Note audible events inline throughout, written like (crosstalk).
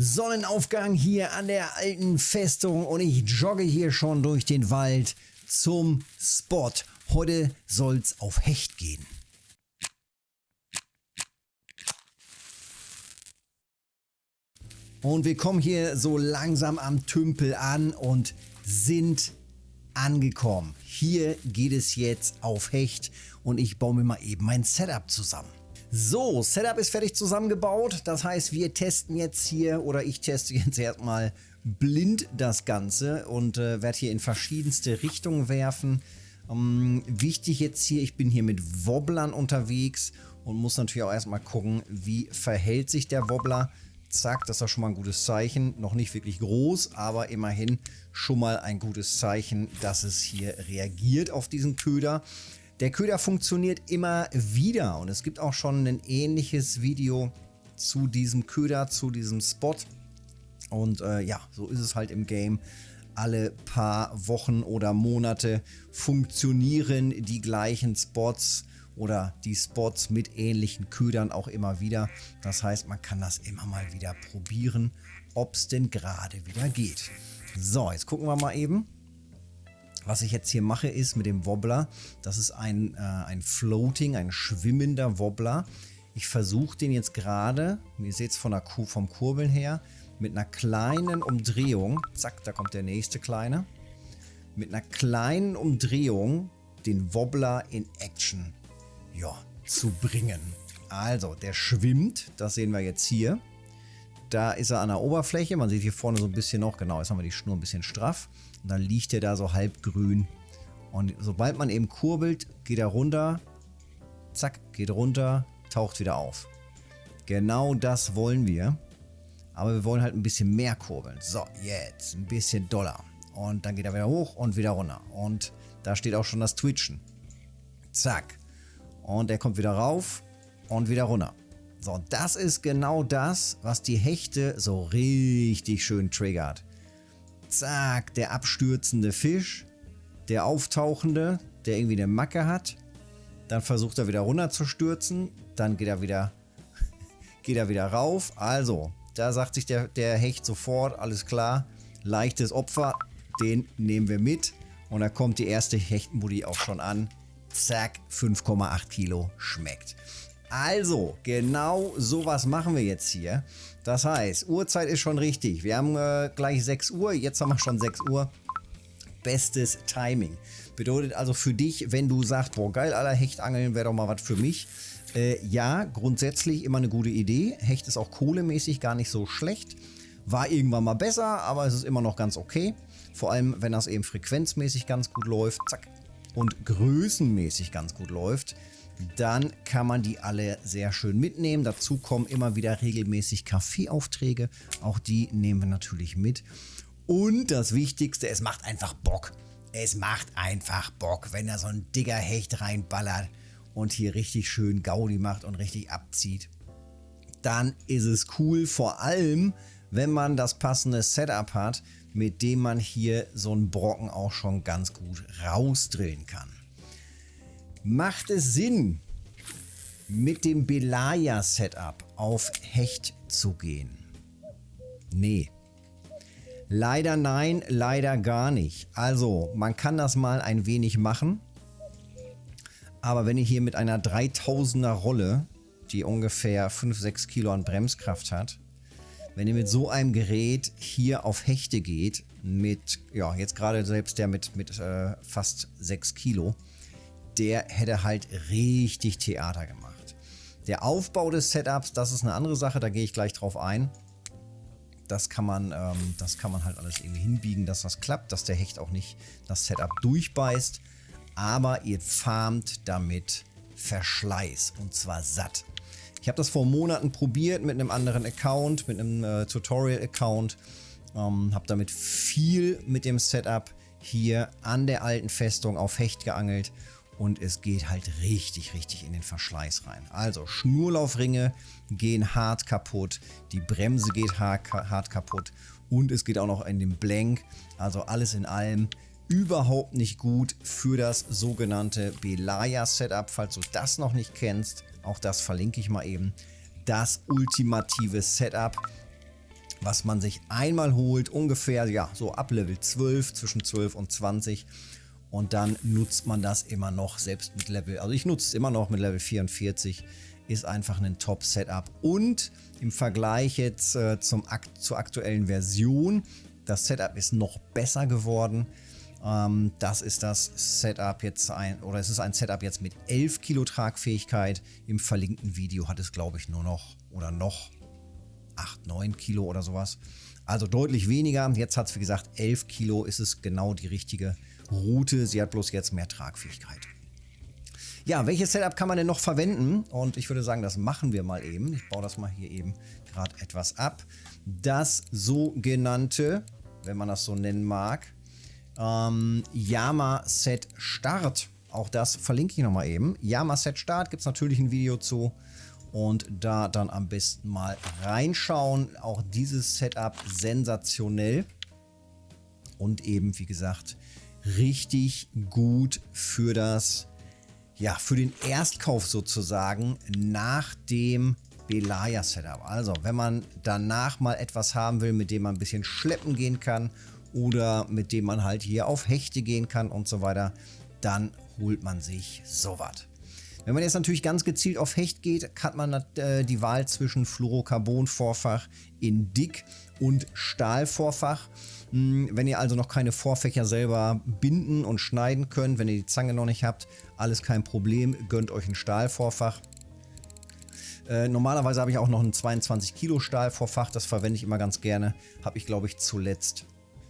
Sonnenaufgang hier an der alten Festung und ich jogge hier schon durch den Wald zum Spot. Heute soll's auf Hecht gehen. Und wir kommen hier so langsam am Tümpel an und sind angekommen. Hier geht es jetzt auf Hecht und ich baue mir mal eben mein Setup zusammen. So, Setup ist fertig zusammengebaut. Das heißt, wir testen jetzt hier oder ich teste jetzt erstmal blind das Ganze und äh, werde hier in verschiedenste Richtungen werfen. Ähm, wichtig jetzt hier, ich bin hier mit Wobblern unterwegs und muss natürlich auch erstmal gucken, wie verhält sich der Wobbler. Zack, das ist doch schon mal ein gutes Zeichen. Noch nicht wirklich groß, aber immerhin schon mal ein gutes Zeichen, dass es hier reagiert auf diesen Köder. Der Köder funktioniert immer wieder und es gibt auch schon ein ähnliches Video zu diesem Köder, zu diesem Spot. Und äh, ja, so ist es halt im Game. Alle paar Wochen oder Monate funktionieren die gleichen Spots oder die Spots mit ähnlichen Ködern auch immer wieder. Das heißt, man kann das immer mal wieder probieren, ob es denn gerade wieder geht. So, jetzt gucken wir mal eben. Was ich jetzt hier mache, ist mit dem Wobbler, das ist ein, äh, ein Floating, ein schwimmender Wobbler. Ich versuche den jetzt gerade, ihr seht es vom Kurbeln her, mit einer kleinen Umdrehung, zack, da kommt der nächste kleine, mit einer kleinen Umdrehung den Wobbler in Action ja, zu bringen. Also, der schwimmt, das sehen wir jetzt hier. Da ist er an der Oberfläche, man sieht hier vorne so ein bisschen noch, genau, jetzt haben wir die Schnur ein bisschen straff. Und dann liegt er da so halb grün. Und sobald man eben kurbelt, geht er runter. Zack, geht runter, taucht wieder auf. Genau das wollen wir. Aber wir wollen halt ein bisschen mehr kurbeln. So, jetzt ein bisschen doller. Und dann geht er wieder hoch und wieder runter. Und da steht auch schon das Twitchen. Zack. Und er kommt wieder rauf und wieder runter. So, das ist genau das, was die Hechte so richtig schön triggert. Zack, der abstürzende Fisch, der auftauchende, der irgendwie eine Macke hat. Dann versucht er wieder runter zu stürzen. Dann geht er wieder, (laughs) geht er wieder rauf. Also, da sagt sich der, der Hecht sofort, alles klar, leichtes Opfer, den nehmen wir mit. Und da kommt die erste Hechtenbuddy auch schon an. Zack, 5,8 Kilo schmeckt. Also, genau sowas machen wir jetzt hier. Das heißt, Uhrzeit ist schon richtig. Wir haben äh, gleich 6 Uhr, jetzt haben wir schon 6 Uhr. Bestes Timing. Bedeutet also für dich, wenn du sagst, boah geil, aller Hechtangeln wäre doch mal was für mich. Äh, ja, grundsätzlich immer eine gute Idee. Hecht ist auch kohlemäßig gar nicht so schlecht. War irgendwann mal besser, aber es ist immer noch ganz okay. Vor allem, wenn das eben frequenzmäßig ganz gut läuft. Zack. Und größenmäßig ganz gut läuft dann kann man die alle sehr schön mitnehmen. Dazu kommen immer wieder regelmäßig Kaffeeaufträge. Auch die nehmen wir natürlich mit. Und das Wichtigste, es macht einfach Bock. Es macht einfach Bock, wenn da so ein dicker Hecht reinballert und hier richtig schön Gaudi macht und richtig abzieht. Dann ist es cool, vor allem, wenn man das passende Setup hat, mit dem man hier so einen Brocken auch schon ganz gut rausdrillen kann. Macht es Sinn, mit dem Belaya-Setup auf Hecht zu gehen? Nee. Leider nein, leider gar nicht. Also, man kann das mal ein wenig machen. Aber wenn ihr hier mit einer 3000er Rolle, die ungefähr 5-6 Kilo an Bremskraft hat, wenn ihr mit so einem Gerät hier auf Hechte geht, mit, ja, jetzt gerade selbst der mit, mit äh, fast 6 Kilo, der hätte halt richtig Theater gemacht. Der Aufbau des Setups, das ist eine andere Sache, da gehe ich gleich drauf ein. Das kann man, ähm, das kann man halt alles irgendwie hinbiegen, dass das klappt, dass der Hecht auch nicht das Setup durchbeißt. Aber ihr farmt damit Verschleiß und zwar satt. Ich habe das vor Monaten probiert mit einem anderen Account, mit einem äh, Tutorial-Account. Ähm, habe damit viel mit dem Setup hier an der alten Festung auf Hecht geangelt und es geht halt richtig, richtig in den Verschleiß rein. Also Schnurlaufringe gehen hart kaputt, die Bremse geht hart kaputt und es geht auch noch in den Blank. Also alles in allem überhaupt nicht gut für das sogenannte Belaya Setup. Falls du das noch nicht kennst, auch das verlinke ich mal eben. Das ultimative Setup was man sich einmal holt, ungefähr ja so ab Level 12, zwischen 12 und 20 und dann nutzt man das immer noch, selbst mit Level, also ich nutze es immer noch mit Level 44, ist einfach ein Top-Setup und im Vergleich jetzt äh, zum, zur aktuellen Version, das Setup ist noch besser geworden. Ähm, das ist das Setup jetzt ein, oder es ist ein Setup jetzt mit 11 Kilo Tragfähigkeit. Im verlinkten Video hat es glaube ich nur noch oder noch 8, 9 Kilo oder sowas. Also deutlich weniger. Jetzt hat es wie gesagt 11 Kilo, ist es genau die richtige Route. Sie hat bloß jetzt mehr Tragfähigkeit. Ja, welches Setup kann man denn noch verwenden? Und ich würde sagen, das machen wir mal eben. Ich baue das mal hier eben gerade etwas ab. Das sogenannte, wenn man das so nennen mag, ähm, Yama Set Start. Auch das verlinke ich nochmal eben. Yama Set Start gibt es natürlich ein Video zu. Und da dann am besten mal reinschauen. Auch dieses Setup sensationell. Und eben, wie gesagt, richtig gut für das, ja, für den Erstkauf sozusagen nach dem Belaya Setup. Also, wenn man danach mal etwas haben will, mit dem man ein bisschen schleppen gehen kann oder mit dem man halt hier auf Hechte gehen kann und so weiter, dann holt man sich sowas. Wenn man jetzt natürlich ganz gezielt auf Hecht geht, hat man äh, die Wahl zwischen Fluorocarbon-Vorfach in Dick und Stahlvorfach. Hm, wenn ihr also noch keine Vorfächer selber binden und schneiden könnt, wenn ihr die Zange noch nicht habt, alles kein Problem, gönnt euch ein Stahlvorfach. Äh, normalerweise habe ich auch noch ein 22 Kilo Stahlvorfach, das verwende ich immer ganz gerne. Habe ich glaube ich zuletzt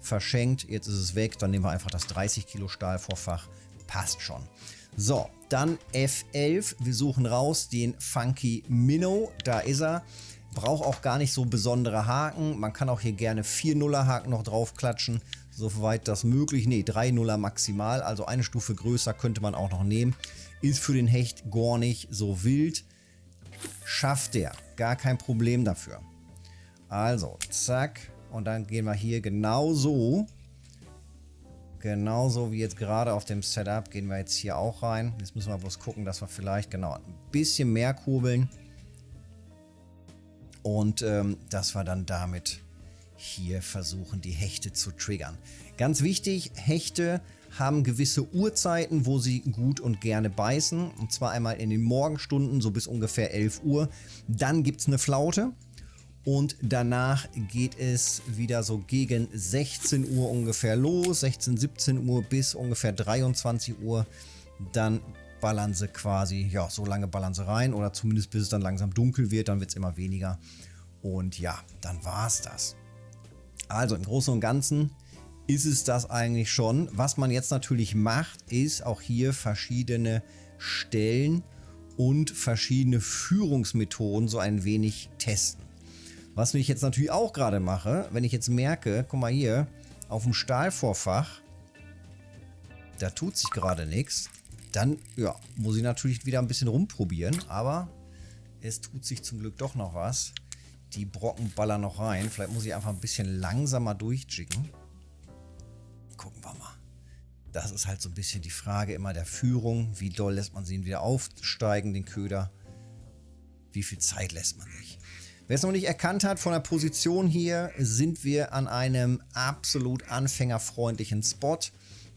verschenkt. Jetzt ist es weg. Dann nehmen wir einfach das 30 Kilo Stahlvorfach. Passt schon. So, dann F11. Wir suchen raus den Funky Minnow. Da ist er. Braucht auch gar nicht so besondere Haken. Man kann auch hier gerne 4 Nuller Haken noch drauf klatschen. Soweit das möglich. Ne, 3 Nuller maximal. Also eine Stufe größer könnte man auch noch nehmen. Ist für den Hecht gar nicht so wild. Schafft der. Gar kein Problem dafür. Also, zack. Und dann gehen wir hier genauso, genauso wie jetzt gerade auf dem Setup, gehen wir jetzt hier auch rein. Jetzt müssen wir bloß gucken, dass wir vielleicht genau ein bisschen mehr kurbeln. Und ähm, dass wir dann damit hier versuchen, die Hechte zu triggern. Ganz wichtig, Hechte haben gewisse Uhrzeiten, wo sie gut und gerne beißen. Und zwar einmal in den Morgenstunden, so bis ungefähr 11 Uhr. Dann gibt es eine Flaute. Und danach geht es wieder so gegen 16 Uhr ungefähr los, 16, 17 Uhr bis ungefähr 23 Uhr. Dann ballern sie quasi, ja, so lange ballern sie rein oder zumindest bis es dann langsam dunkel wird, dann wird es immer weniger. Und ja, dann war es das. Also im Großen und Ganzen ist es das eigentlich schon. Was man jetzt natürlich macht, ist auch hier verschiedene Stellen und verschiedene Führungsmethoden so ein wenig testen. Was ich jetzt natürlich auch gerade mache, wenn ich jetzt merke, guck mal hier, auf dem Stahlvorfach, da tut sich gerade nichts, dann ja, muss ich natürlich wieder ein bisschen rumprobieren, aber es tut sich zum Glück doch noch was. Die Brocken ballern noch rein. Vielleicht muss ich einfach ein bisschen langsamer durchjicken. Gucken wir mal. Das ist halt so ein bisschen die Frage immer der Führung. Wie doll lässt man sie wieder aufsteigen, den Köder? Wie viel Zeit lässt man sich? Wer es noch nicht erkannt hat, von der Position hier sind wir an einem absolut anfängerfreundlichen Spot.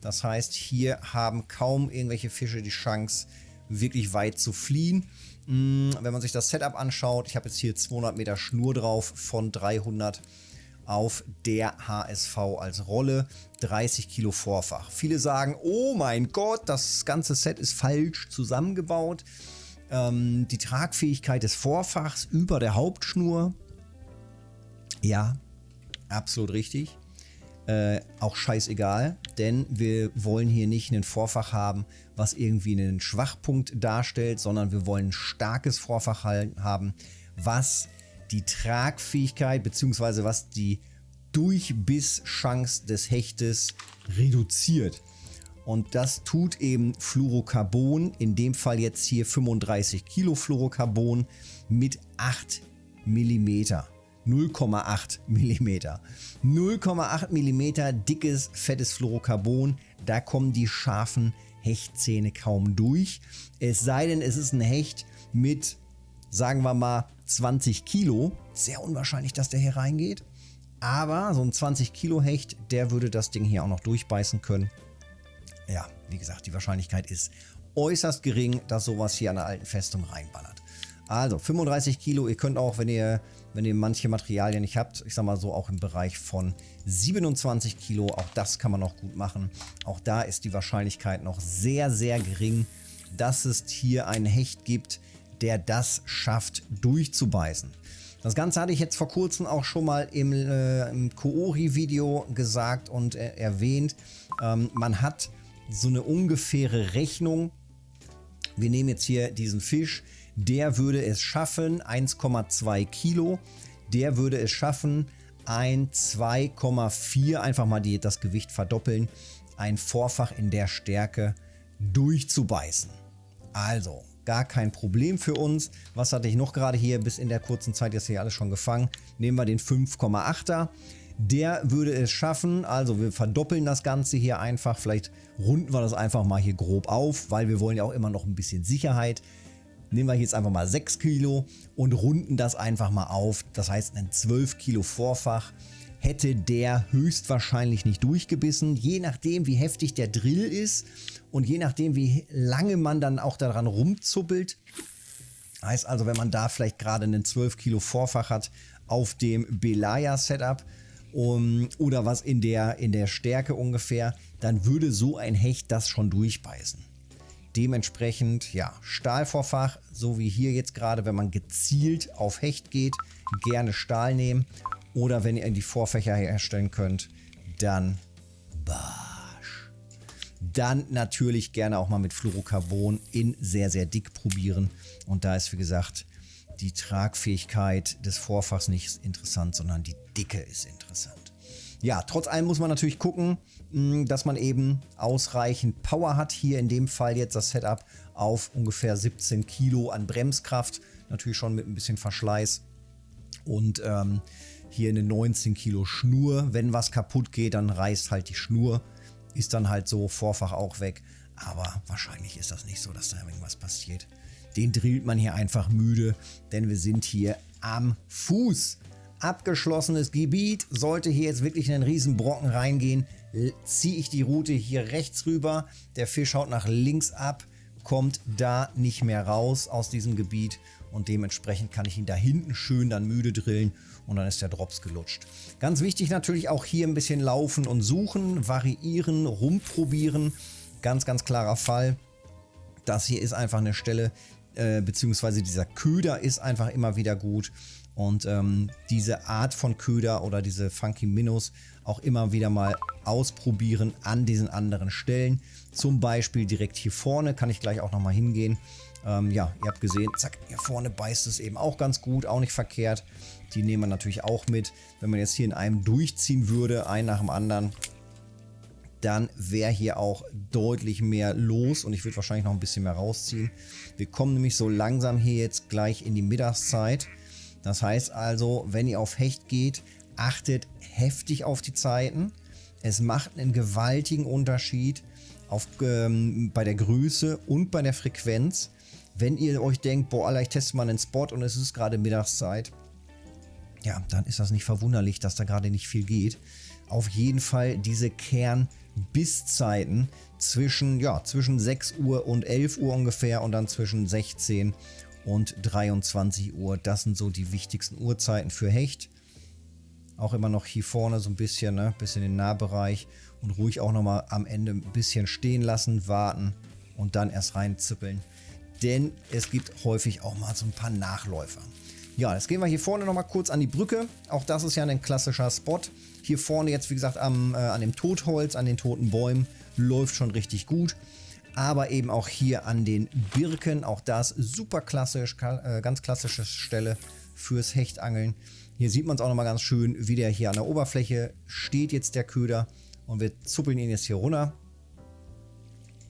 Das heißt, hier haben kaum irgendwelche Fische die Chance, wirklich weit zu fliehen. Hm, wenn man sich das Setup anschaut, ich habe jetzt hier 200 Meter Schnur drauf von 300 auf der HSV als Rolle, 30 Kilo Vorfach. Viele sagen, oh mein Gott, das ganze Set ist falsch zusammengebaut ähm, die Tragfähigkeit des Vorfachs über der Hauptschnur. Ja, absolut richtig. Äh, auch scheißegal, denn wir wollen hier nicht einen Vorfach haben, was irgendwie einen Schwachpunkt darstellt, sondern wir wollen ein starkes Vorfach haben, was die Tragfähigkeit bzw. was die Durchbisschance des Hechtes reduziert. Und das tut eben Fluorocarbon, in dem Fall jetzt hier 35 Kilo Fluorocarbon mit 8 mm. 0,8 mm. 0,8 mm dickes, fettes Fluorocarbon. Da kommen die scharfen Hechtzähne kaum durch. Es sei denn, es ist ein Hecht mit, sagen wir mal, 20 Kilo. Sehr unwahrscheinlich, dass der hier reingeht. Aber so ein 20 Kilo Hecht, der würde das Ding hier auch noch durchbeißen können. Ja, wie gesagt, die Wahrscheinlichkeit ist äußerst gering, dass sowas hier an der alten Festung reinballert. Also 35 Kilo, ihr könnt auch, wenn ihr, wenn ihr manche Materialien nicht habt, ich sag mal so auch im Bereich von 27 Kilo, auch das kann man noch gut machen. Auch da ist die Wahrscheinlichkeit noch sehr, sehr gering, dass es hier einen Hecht gibt, der das schafft durchzubeißen. Das Ganze hatte ich jetzt vor kurzem auch schon mal im, äh, im Koori-Video gesagt und äh, erwähnt. Ähm, man hat so eine ungefähre Rechnung. Wir nehmen jetzt hier diesen Fisch, der würde es schaffen, 1,2 Kilo. Der würde es schaffen, ein 2,4, einfach mal die, das Gewicht verdoppeln, ein Vorfach in der Stärke durchzubeißen. Also, gar kein Problem für uns. Was hatte ich noch gerade hier bis in der kurzen Zeit jetzt hier alles schon gefangen? Nehmen wir den 5,8er. Der würde es schaffen, also wir verdoppeln das Ganze hier einfach, vielleicht runden wir das einfach mal hier grob auf, weil wir wollen ja auch immer noch ein bisschen Sicherheit. Nehmen wir jetzt einfach mal 6 Kilo und runden das einfach mal auf. Das heißt, ein 12 Kilo Vorfach hätte der höchstwahrscheinlich nicht durchgebissen. Je nachdem, wie heftig der Drill ist und je nachdem, wie lange man dann auch daran rumzuppelt. Heißt also, wenn man da vielleicht gerade einen 12 Kilo Vorfach hat auf dem Belaya Setup um, oder was in der, in der Stärke ungefähr, dann würde so ein Hecht das schon durchbeißen. Dementsprechend, ja, Stahlvorfach, so wie hier jetzt gerade, wenn man gezielt auf Hecht geht, gerne Stahl nehmen. Oder wenn ihr die Vorfächer herstellen könnt, dann Barsch. Dann natürlich gerne auch mal mit Fluorocarbon in sehr, sehr dick probieren. Und da ist, wie gesagt, die Tragfähigkeit des Vorfachs nicht interessant, sondern die Dicke ist interessant. Ja, trotz allem muss man natürlich gucken, hm, dass man eben ausreichend Power hat. Hier in dem Fall jetzt das Setup auf ungefähr 17 Kilo an Bremskraft. Natürlich schon mit ein bisschen Verschleiß. Und ähm, hier eine 19 Kilo Schnur. Wenn was kaputt geht, dann reißt halt die Schnur. Ist dann halt so Vorfach auch weg. Aber wahrscheinlich ist das nicht so, dass da irgendwas passiert. Den drillt man hier einfach müde, denn wir sind hier am Fuß abgeschlossenes Gebiet. Sollte hier jetzt wirklich in einen riesen Brocken reingehen, ziehe ich die Route hier rechts rüber. Der Fisch haut nach links ab, kommt da nicht mehr raus aus diesem Gebiet und dementsprechend kann ich ihn da hinten schön dann müde drillen und dann ist der Drops gelutscht. Ganz wichtig natürlich auch hier ein bisschen laufen und suchen, variieren, rumprobieren. Ganz, ganz klarer Fall. Das hier ist einfach eine Stelle, äh, beziehungsweise dieser Köder ist einfach immer wieder gut. Und ähm, diese Art von Köder oder diese Funky Minnows auch immer wieder mal ausprobieren an diesen anderen Stellen. Zum Beispiel direkt hier vorne kann ich gleich auch nochmal hingehen. Ähm, ja, ihr habt gesehen, zack, hier vorne beißt es eben auch ganz gut, auch nicht verkehrt. Die nehmen wir natürlich auch mit. Wenn man jetzt hier in einem durchziehen würde, ein nach dem anderen, dann wäre hier auch deutlich mehr los und ich würde wahrscheinlich noch ein bisschen mehr rausziehen. Wir kommen nämlich so langsam hier jetzt gleich in die Mittagszeit. Das heißt also, wenn ihr auf Hecht geht, achtet heftig auf die Zeiten. Es macht einen gewaltigen Unterschied auf, ähm, bei der Größe und bei der Frequenz. Wenn ihr euch denkt, boah, Alter, ich teste mal einen Spot und es ist gerade Mittagszeit, ja, dann ist das nicht verwunderlich, dass da gerade nicht viel geht. Auf jeden Fall diese Kern-Bisszeiten zwischen, ja, zwischen 6 Uhr und 11 Uhr ungefähr und dann zwischen 16 und 23 Uhr. Das sind so die wichtigsten Uhrzeiten für Hecht. Auch immer noch hier vorne so ein bisschen, ne, bisschen den Nahbereich und ruhig auch nochmal am Ende ein bisschen stehen lassen, warten und dann erst reinzippeln. Denn es gibt häufig auch mal so ein paar Nachläufer. Ja, jetzt gehen wir hier vorne nochmal kurz an die Brücke. Auch das ist ja ein klassischer Spot. Hier vorne jetzt, wie gesagt, am, äh, an dem Totholz, an den toten Bäumen, läuft schon richtig gut aber eben auch hier an den Birken. Auch das super klassisch, äh, ganz klassische Stelle fürs Hechtangeln. Hier sieht man es auch nochmal ganz schön, wie der hier an der Oberfläche steht jetzt der Köder. Und wir zuppeln ihn jetzt hier runter.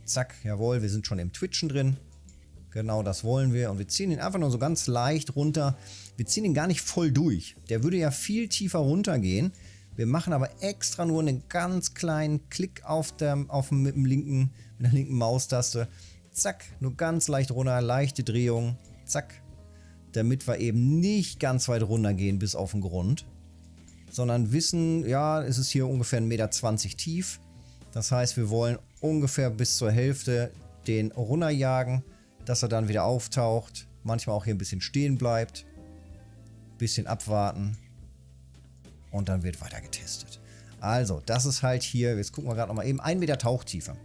Zack, jawohl, wir sind schon im Twitchen drin. Genau das wollen wir. Und wir ziehen ihn einfach nur so ganz leicht runter. Wir ziehen ihn gar nicht voll durch. Der würde ja viel tiefer runtergehen. Wir machen aber extra nur einen ganz kleinen Klick auf der, auf dem, mit, dem linken, mit der linken Maustaste. Zack, nur ganz leicht runter, leichte Drehung. Zack. Damit wir eben nicht ganz weit runter gehen bis auf den Grund. sondern wissen, ja, es ist hier ungefähr 1,20 Meter tief. Das heißt, wir wollen ungefähr bis zur Hälfte den runterjagen, dass er dann wieder auftaucht. Manchmal auch hier ein bisschen stehen bleibt. Bisschen abwarten. Und dann wird weiter getestet. Also, das ist halt hier, jetzt gucken wir gerade nochmal eben, 1 Meter Tauchtiefe.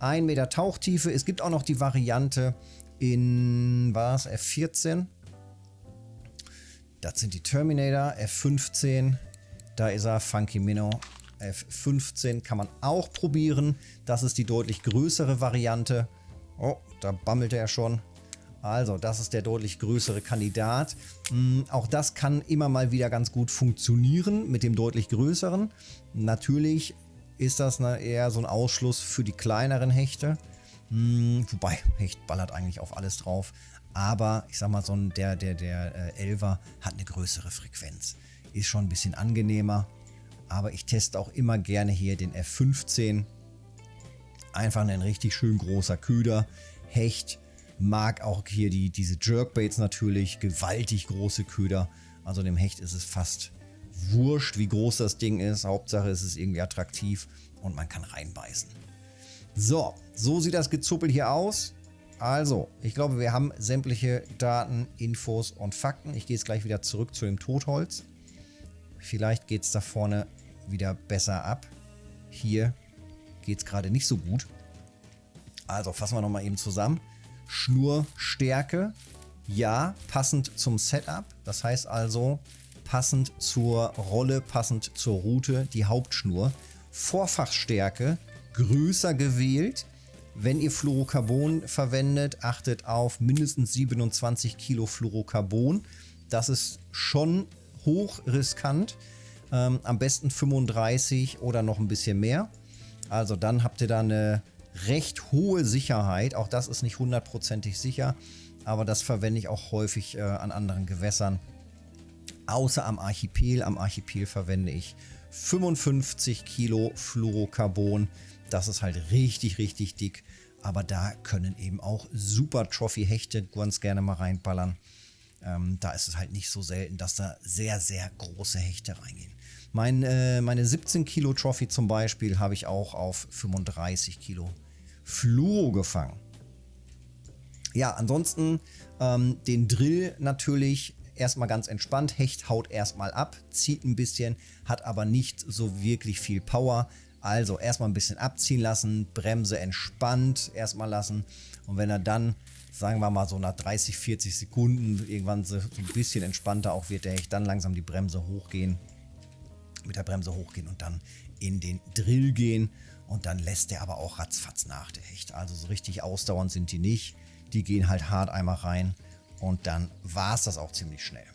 1 Meter Tauchtiefe. Es gibt auch noch die Variante in, was, F14. Das sind die Terminator, F15. Da ist er, Funky Minnow. F15 kann man auch probieren. Das ist die deutlich größere Variante. Oh, da bammelt er schon. Also, das ist der deutlich größere Kandidat. Mhm, auch das kann immer mal wieder ganz gut funktionieren mit dem deutlich größeren. Natürlich ist das ne, eher so ein Ausschluss für die kleineren Hechte. Mhm, wobei, Hecht ballert eigentlich auf alles drauf. Aber ich sag mal, so ein, der, der, der äh, Elver hat eine größere Frequenz. Ist schon ein bisschen angenehmer. Aber ich teste auch immer gerne hier den F15. Einfach ein richtig schön großer Köder. Hecht mag auch hier die, diese Jerkbaits natürlich, gewaltig große Köder. Also dem Hecht ist es fast wurscht, wie groß das Ding ist. Hauptsache es ist irgendwie attraktiv und man kann reinbeißen. So, so sieht das Gezuppel hier aus. Also, ich glaube, wir haben sämtliche Daten, Infos und Fakten. Ich gehe jetzt gleich wieder zurück zu dem Totholz. Vielleicht geht es da vorne wieder besser ab. Hier geht es gerade nicht so gut. Also fassen wir nochmal eben zusammen. Schnurstärke, ja, passend zum Setup. Das heißt also, passend zur Rolle, passend zur Route, die Hauptschnur. Vorfachstärke, größer gewählt. Wenn ihr Fluorocarbon verwendet, achtet auf mindestens 27 Kilo Fluorocarbon. Das ist schon hoch riskant. Ähm, am besten 35 oder noch ein bisschen mehr. Also dann habt ihr da eine recht hohe Sicherheit. Auch das ist nicht hundertprozentig sicher, aber das verwende ich auch häufig äh, an anderen Gewässern. Außer am Archipel. Am Archipel verwende ich 55 Kilo Fluorocarbon. Das ist halt richtig, richtig dick. Aber da können eben auch super Trophy-Hechte ganz gerne mal reinballern. Ähm, da ist es halt nicht so selten, dass da sehr, sehr große Hechte reingehen. Mein, äh, meine 17 Kilo Trophy zum Beispiel habe ich auch auf 35 Kilo Fluo gefangen. Ja, ansonsten ähm, den Drill natürlich erstmal ganz entspannt. Hecht haut erstmal ab, zieht ein bisschen, hat aber nicht so wirklich viel Power. Also erstmal ein bisschen abziehen lassen, Bremse entspannt erstmal lassen. Und wenn er dann, sagen wir mal so nach 30, 40 Sekunden irgendwann so ein bisschen entspannter auch wird, der Hecht dann langsam die Bremse hochgehen, mit der Bremse hochgehen und dann in den Drill gehen. Und dann lässt der aber auch ratzfatz nach, der Hecht. Also so richtig ausdauernd sind die nicht. Die gehen halt hart einmal rein und dann war es das auch ziemlich schnell.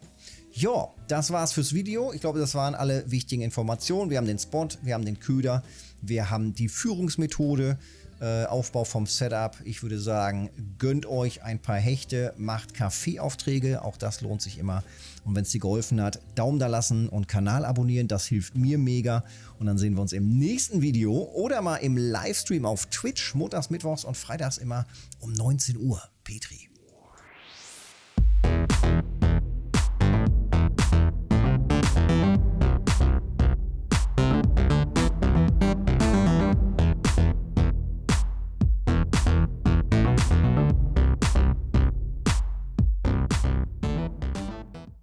Ja, das war's fürs Video. Ich glaube, das waren alle wichtigen Informationen. Wir haben den Spot, wir haben den Köder, wir haben die Führungsmethode, äh, Aufbau vom Setup. Ich würde sagen, gönnt euch ein paar Hechte, macht Kaffeeaufträge, auch das lohnt sich immer. Und wenn es dir geholfen hat, Daumen da lassen und Kanal abonnieren, das hilft mir mega. Und dann sehen wir uns im nächsten Video oder mal im Livestream auf Twitch, montags, mittwochs und freitags immer um 19 Uhr. Petri.